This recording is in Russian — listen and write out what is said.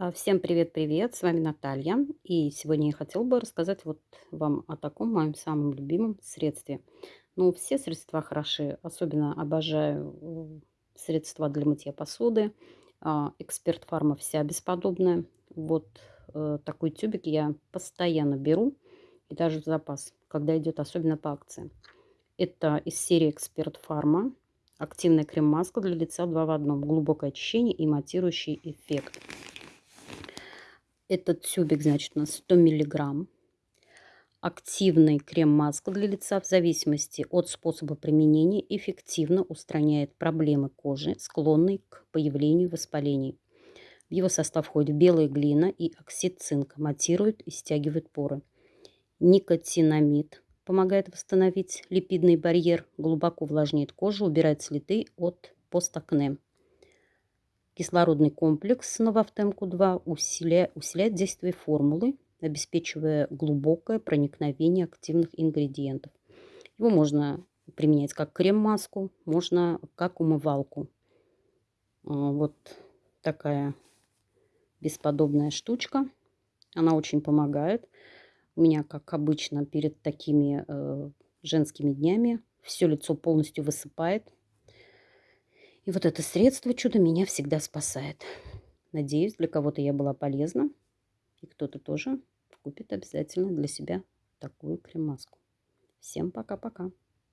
А, Всем привет-привет, с вами Наталья. И сегодня я хотела бы рассказать вот вам о таком моем самом любимом средстве. Ну, все средства хороши, особенно обожаю э, средства для мытья посуды. А, Эксперт Фарма вся бесподобная. Вот э, такой тюбик я постоянно беру и даже в запас, когда идет особенно по акции. Это из серии Эксперт Фарма. Активная крем-маска для лица 2 в одном. Глубокое очищение и матирующий эффект. Этот тюбик, значит, на 100 миллиграмм. Активный крем-маска для лица в зависимости от способа применения эффективно устраняет проблемы кожи, склонной к появлению воспалений. В его состав входит белая глина и оксид цинка, матирует и стягивает поры. Никотинамид помогает восстановить липидный барьер, глубоко увлажняет кожу, убирает следы от постакне. Кислородный комплекс Новофтемку-2 усиляет, усиляет действие формулы, обеспечивая глубокое проникновение активных ингредиентов. Его можно применять как крем-маску, можно как умывалку. А, вот такая бесподобная штучка. Она очень помогает. У меня, как обычно, перед такими э, женскими днями все лицо полностью высыпает. И вот это средство чудо меня всегда спасает. Надеюсь, для кого-то я была полезна. И кто-то тоже купит обязательно для себя такую крем-маску. Всем пока-пока.